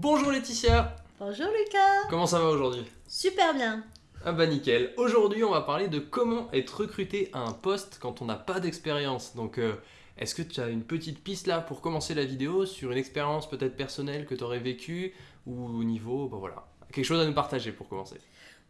Bonjour Laetitia. Bonjour Lucas. Comment ça va aujourd'hui? Super bien. Ah bah nickel. Aujourd'hui on va parler de comment être recruté à un poste quand on n'a pas d'expérience. Donc euh, est-ce que tu as une petite piste là pour commencer la vidéo sur une expérience peut-être personnelle que tu aurais vécue ou au niveau, bah voilà, quelque chose à nous partager pour commencer.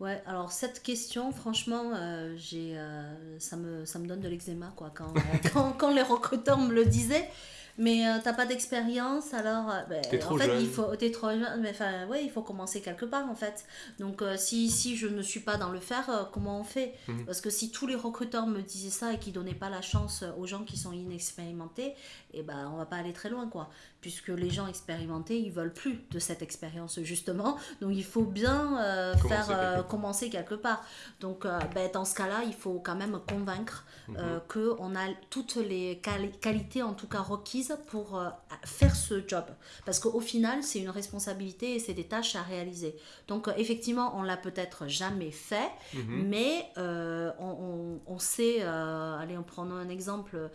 Ouais, alors cette question, franchement, euh, j'ai, euh, ça, me, ça me donne de l'eczéma quoi, quand, quand, quand les recruteurs me le disaient. Mais euh, t'as pas d'expérience, alors euh, ben, trop en fait jeune. il faut t'es trop jeune, mais enfin ouais il faut commencer quelque part en fait. Donc euh, si si je ne suis pas dans le faire, euh, comment on fait? Mhm. Parce que si tous les recruteurs me disaient ça et qui donnaient pas la chance aux gens qui sont inexpérimentés, et ben on va pas aller très loin quoi. Puisque les gens expérimentés ils veulent plus de cette expérience justement, donc il faut bien Commencer faire quelque part. commencer quelque part. Donc ben, dans ce cas-là il faut quand même convaincre euh, que on a toutes les quali- qualités en tout cas requises pour euh, faire ce job. Parce qu'au final c'est une responsabilité et c'est des tâches à réaliser. Donc euh, effectivement on l'a peut-être jamais fait Mhm. mais euh, on, on- on sait allez en prenant un exemple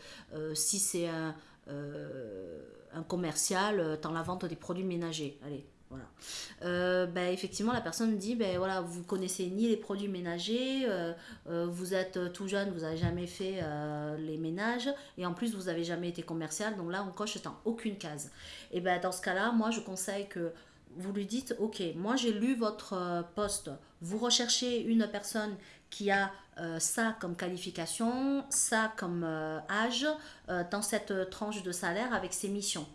si c'est un, un commercial dans la vente des produits ménagers. Allez voilà. Euh, ben, effectivement, la personne dit ben voilà, vous connaissez ni les produits ménagers, euh, euh, vous êtes tout jeune, vous n'avez jamais fait les ménages, et en plus vous n'avez jamais été commercial, donc là on coche dans aucune case. Et ben dans ce cas-là, moi je conseille que vous lui dites ok, moi j'ai lu votre poste, vous recherchez une personne qui a ça comme qualification, ça comme âge, dans cette tranche de salaire avec ses missions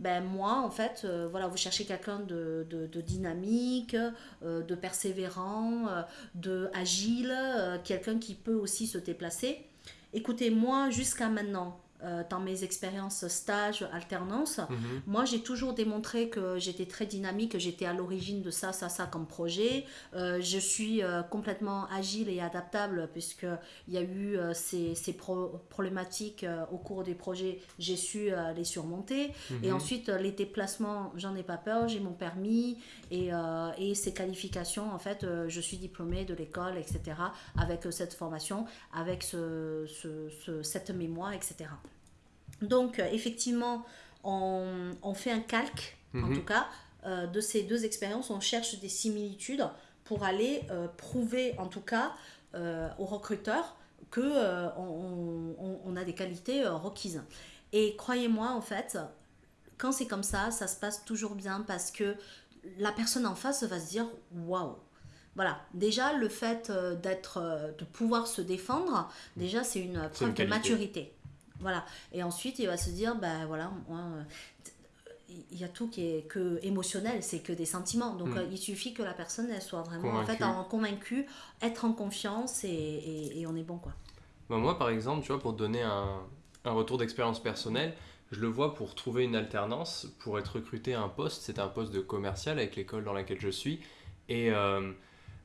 ben moi en fait euh, voilà vous cherchez quelqu'un de, de, dynamique euh, de persévérant euh, de agile euh, quelqu'un qui peut aussi se déplacer. Écoutez moi jusqu'à maintenant euh, dans mes expériences stage alternance Mhm. moi, j'ai toujours démontré que j'étais très dynamique, que j'étais à l'origine de ça, ça, ça comme projet. Euh, je suis euh, complètement agile et adaptable puisqu'il y a eu ces, ces pro- problématiques au cours des projets, j'ai su les surmonter. Et Mhm. ensuite, les déplacements, j'en ai pas peur, j'ai mon permis et, et ces qualifications, en fait, je suis diplômée de l'école, etc., avec cette formation, avec ce, ce- ce- cette mémoire, etc. Donc, euh, effectivement, on, on fait un calque, en Mhm. tout cas, euh, de ces deux expériences. On cherche des similitudes pour aller euh, prouver, en tout cas, euh, aux recruteurs que on, on- on a des qualités requises. Et croyez-moi, en fait, quand c'est comme ça, ça se passe toujours bien parce que la personne en face va se dire waouh. Voilà, déjà le fait d'être, de pouvoir se défendre, déjà c'est une preuve de maturité. Voilà. Et ensuite, il va se dire, ben voilà, moi, il y a tout qui est que émotionnel, c'est que des sentiments. Donc, Mm. euh, il suffit que la personne, elle soit vraiment en Convaincue. fait en convaincue, être en confiance et, et, et on est bon, quoi. Bah, moi, par exemple, tu vois, pour donner un, un retour d'expérience personnelle, je le vois pour trouver une alternance, pour être recruté à un poste, c'était un poste de commercial avec l'école dans laquelle je suis. Et euh,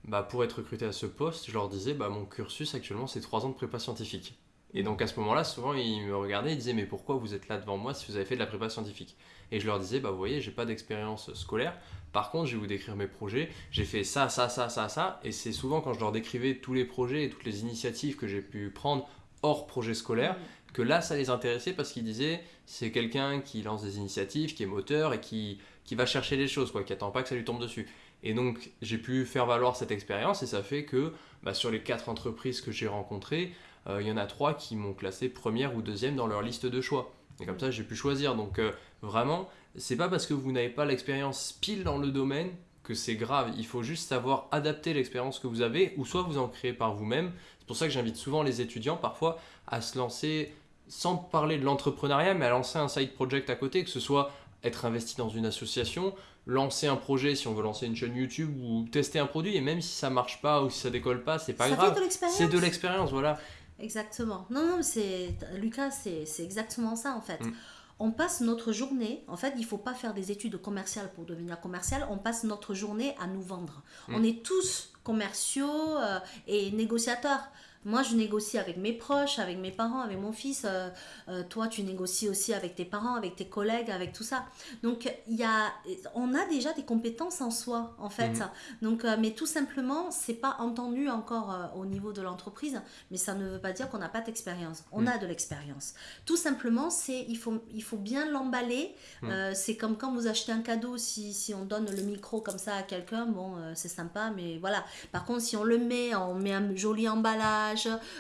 bah, pour être recruté à ce poste, je leur disais, bah, mon cursus actuellement, c'est 3 ans de prépa scientifique. Et donc à ce moment-là, souvent, ils me regardaient, ils disaient, mais pourquoi vous êtes là devant moi si vous avez fait de la prépa scientifique? Et je leur disais, bah, vous voyez, j'ai pas d'expérience scolaire. Par contre, je vais vous décrire mes projets. J'ai fait ça, ça, ça, ça, ça. Et c'est souvent quand je leur décrivais tous les projets et toutes les initiatives que j'ai pu prendre hors projet scolaire, que là ça les intéressait parce qu'ils disaient c'est quelqu'un qui lance des initiatives, qui est moteur et qui, qui va chercher les choses, quoi, qui attend pas que ça lui tombe dessus. Et donc j'ai pu faire valoir cette expérience et ça fait que bah, sur les quatre entreprises que j'ai rencontrées, il y en a trois qui m'ont classé première ou deuxième dans leur liste de choix. Et comme ça j'ai pu choisir. Donc euh, vraiment, c'est pas parce que vous n'avez pas l'expérience pile dans le domaine que c'est grave. Il faut juste savoir adapter l'expérience que vous avez ou soit vous en créez par vous-même. C'est pour ça que j'invite souvent les étudiants parfois à se lancer sans parler de l'entrepreneuriat, mais à lancer un side project à côté, que ce soit être investi dans une association, lancer un projet si on veut lancer une chaîne YouTube ou tester un produit, et même si ça marche pas ou si ça décolle pas, c'est pas Ça grave. fait de l'expérience. C'est de l'expérience, voilà. Exactement. Non, non, c'est Lucas, c'est c'est exactement ça en fait. Mm. On passe notre journée, en fait, il faut pas faire des études commerciales pour devenir commercial, on passe notre journée à nous vendre. Mm. On est tous commerciaux euh, et négociateurs. Moi, je négocie avec mes proches, avec mes parents, avec mon fils. Euh, euh, toi, tu négocies aussi avec tes parents, avec tes collègues, avec tout ça. Donc, y a, on a déjà des compétences en soi, en fait. Mhm. Donc, euh, mais tout simplement, c'est pas entendu encore au niveau de l'entreprise, mais ça ne veut pas dire qu'on n'a pas d'expérience. On mhm. a de l'expérience. Tout simplement, c'est il faut, il faut bien l'emballer. Mhm. c'est comme quand vous achetez un cadeau, si, si on donne le micro comme ça à quelqu'un, bon, c'est sympa, mais voilà. Par contre, si on le met, on met un joli emballage,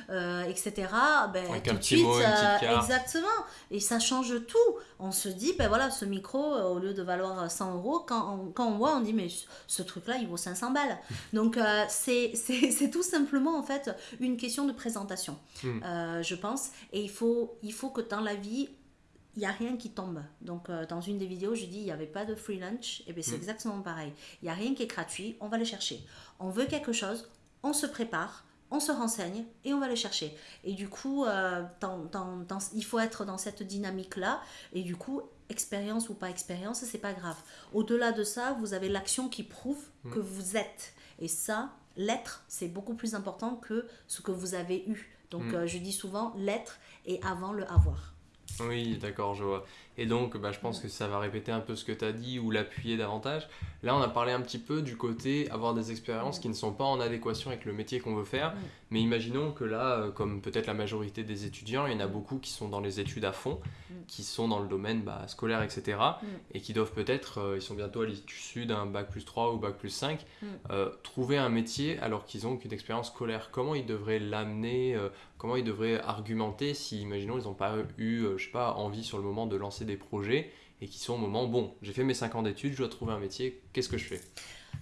euh, etc. Ben, tout de suite, euh, exactement. Et ça change tout. On se dit, ben voilà, ce micro, euh, au lieu de valoir 100 euros, quand on, quand on voit, on dit, mais ce truc-là, il vaut 500 balles. Donc, c'est c'est tout simplement, en fait, une question de présentation, hmm. je pense. Et il faut, il faut que dans la vie, il n'y a rien qui tombe. Donc, dans une des vidéos, je dis, il n'y avait pas de free lunch. Et bien, c'est hmm. exactement pareil. Il n'y a rien qui est gratuit, on va le chercher. On veut quelque chose, on se prépare, on se renseigne et on va le chercher. Et du coup, euh, il faut être dans cette dynamique-là. Et du coup, expérience ou pas expérience, c'est pas grave. Au-delà de ça, vous avez l'action qui prouve mm. que vous êtes. Et ça, l'être, c'est beaucoup plus important que ce que vous avez eu. Donc, mm. euh, je dis souvent l'être et avant le avoir. Oui, d'accord, je vois. Et donc, bah, je pense que ça va répéter un peu ce que tu as dit ou l'appuyer davantage. Là, on a parlé un petit peu du côté avoir des expériences qui ne sont pas en adéquation avec le métier qu'on veut faire. Mais imaginons que là, euh, comme peut-être la majorité des étudiants, il y en a beaucoup qui sont dans les études à fond, qui sont dans le domaine bah, scolaire, etc. Et qui doivent peut-être, euh, ils sont bientôt à l'issue d'un bac plus 3 ou bac plus 5, euh, trouver un métier alors qu'ils ont qu'une expérience scolaire. Comment ils devraient l'amener Comment ils devraient argumenter si, imaginons, ils n'ont pas eu, je sais pas, envie sur le moment de lancer des projets et qui sont au moment, bon, j'ai fait mes 5 ans d'études, je dois trouver un métier, qu'est-ce que je fais?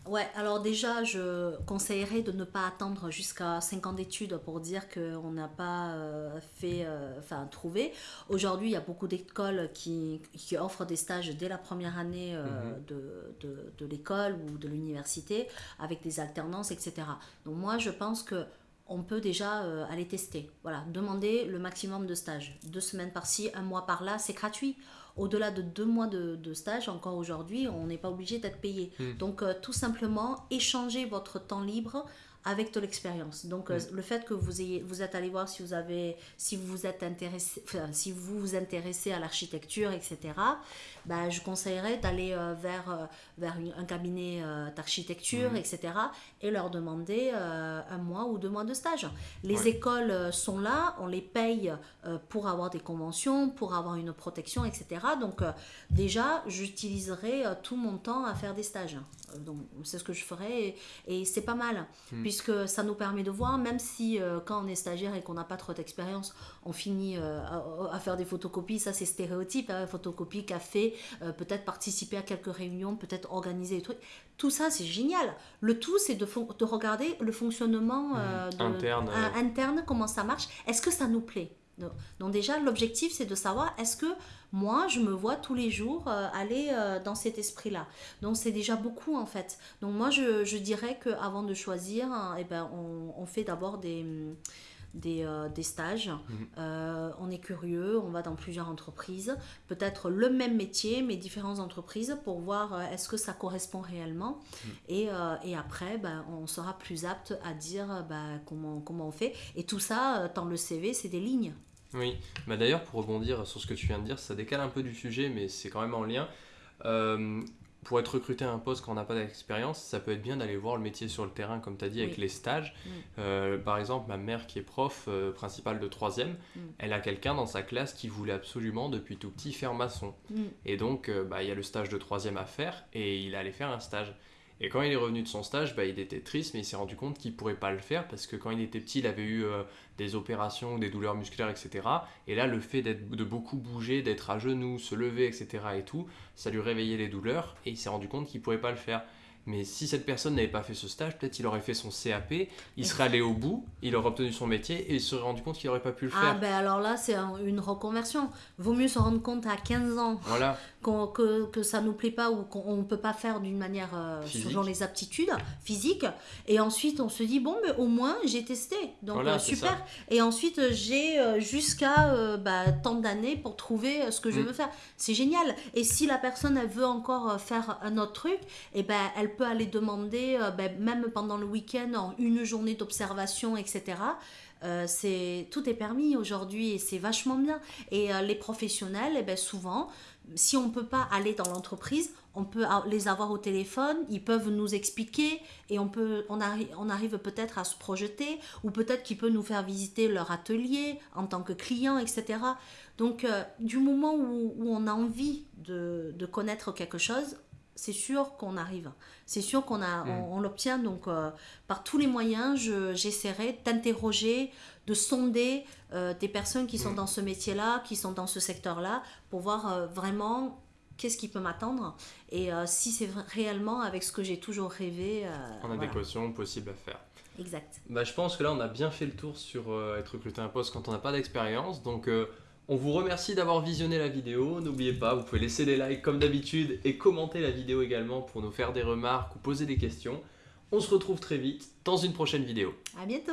Ouais, alors déjà, je conseillerais de ne pas attendre jusqu'à 5 ans d'études pour dire qu'on n'a pas euh, fait, euh, enfin, trouvé. Aujourd'hui, il y a beaucoup d'écoles qui, qui, offrent des stages dès la première année euh, mhm. de, de, de l'école ou de l'université avec des alternances, etc. Donc moi, je pense que on peut déjà aller tester. Voilà, demander le maximum de stages. Deux semaines par-ci, un mois par-là, c'est gratuit au-delà de deux mois de, stage, encore aujourd'hui, on n'est pas obligé d'être payé. Hmm. Donc, euh, tout simplement, échanger votre temps libre avec de l'expérience. Donc euh, mm. le fait que vous ayez, vous êtes allé voir si vous avez, si vous êtes intéressé, si vous vous intéressez à l'architecture, etc. Bah, je conseillerais d'aller euh, vers euh, vers un cabinet d'architecture, mm. etc. Et leur demander un mois ou deux mois de stage. Les écoles sont là, on les paye pour avoir des conventions, pour avoir une protection, etc. Donc déjà, j'utiliserai tout mon temps à faire des stages. Donc c'est ce que je ferai et, c'est pas mal. Mm puisque ça nous permet de voir, même si euh, quand on est stagiaire et qu'on n'a pas trop d'expérience, on finit euh, à, faire des photocopies, ça c'est stéréotype, hein, photocopie, café, euh, peut-être participer à quelques réunions, peut-être organiser des trucs. Tout ça c'est génial. Le tout c'est de, de, regarder le fonctionnement mmh. interne. interne, comment ça marche, est-ce que ça nous plaît? Donc déjà, l'objectif, c'est de savoir est-ce que moi, je me vois tous les jours euh, aller euh, dans cet esprit-là? Donc c'est déjà beaucoup en fait. Donc moi, je, je dirais qu'avant de choisir, hein, eh ben, on, on fait d'abord des, des, euh, des stages. Mhm. on est curieux, on va dans plusieurs entreprises, peut-être le même métier, mais différentes entreprises pour voir est-ce que ça correspond réellement. Mhm. Et, et, après, ben, on sera plus apte à dire ben, comment, comment on fait. Et tout ça, dans le CV, c'est des lignes. Oui, bah d'ailleurs pour rebondir sur ce que tu viens de dire, ça décale un peu du sujet, mais c'est quand même en lien. Euh, pour être recruté à un poste quand on n'a pas d'expérience, ça peut être bien d'aller voir le métier sur le terrain, comme tu as dit, avec les stages. Euh, par exemple, ma mère qui est prof euh, principale de 3 mm. elle a quelqu'un dans sa classe qui voulait absolument depuis tout petit faire maçon. Mm. Et donc, bah, il y a le stage de 3 à faire et il allait faire un stage. Et quand il est revenu de son stage, bah, il était triste, mais il s'est rendu compte qu'il ne pourrait pas le faire parce que quand il était petit, il avait eu euh, des opérations, des douleurs musculaires, etc. Et là, le fait de beaucoup bouger, d'être à genoux, se lever, etc. et tout, ça lui réveillait les douleurs et il s'est rendu compte qu'il ne pourrait pas le faire. Mais si cette personne n'avait pas fait ce stage, peut-être il aurait fait son CAP, il serait allé au bout, il aurait obtenu son métier et il se serait rendu compte qu'il n'aurait pas pu le ah, faire. Ah ben alors là, c'est une reconversion. Vaut mieux se rendre compte à 15 ans voilà. que, que ça ne nous plaît pas ou qu'on ne peut pas faire d'une manière euh, selon les aptitudes physiques. Et ensuite, on se dit, bon, mais au moins, j'ai testé. Donc euh, super. Et ensuite, j'ai euh, jusqu'à bah, tant d'années pour trouver ce que je mm. veux faire. C'est génial. Et si la personne, elle veut encore faire un autre truc, et eh ben elle peut aller demander, euh, ben, même pendant le week-end, en une journée d'observation, etc. Euh, c'est tout est permis aujourd'hui et c'est vachement bien. Et euh, les professionnels, eh ben, souvent, si on ne peut pas aller dans l'entreprise, on peut les avoir au téléphone, ils peuvent nous expliquer et on, peut, on, arrive peut-être à se projeter ou peut-être qu'ils peuvent nous faire visiter leur atelier en tant que client, etc. Donc, du moment où, où, on a envie de, de connaître quelque chose, c'est sûr qu'on arrive. C'est sûr qu'on a, mm. on, l'obtient. Donc, euh, par tous les moyens, j'essaierai d'interroger, de sonder euh, des personnes qui sont mm. dans ce métier-là, qui sont dans ce secteur-là, pour voir euh, vraiment qu'est-ce qui peut m'attendre et si c'est réellement avec ce que j'ai toujours rêvé. en adéquation possible à faire. Exact. Bah, je pense que là, on a bien fait le tour sur être recruté à un poste quand on n'a pas d'expérience. Donc, on vous remercie d'avoir visionné la vidéo. N'oubliez pas, vous pouvez laisser des likes comme d'habitude et commenter la vidéo également pour nous faire des remarques ou poser des questions. On se retrouve très vite dans une prochaine vidéo. À bientôt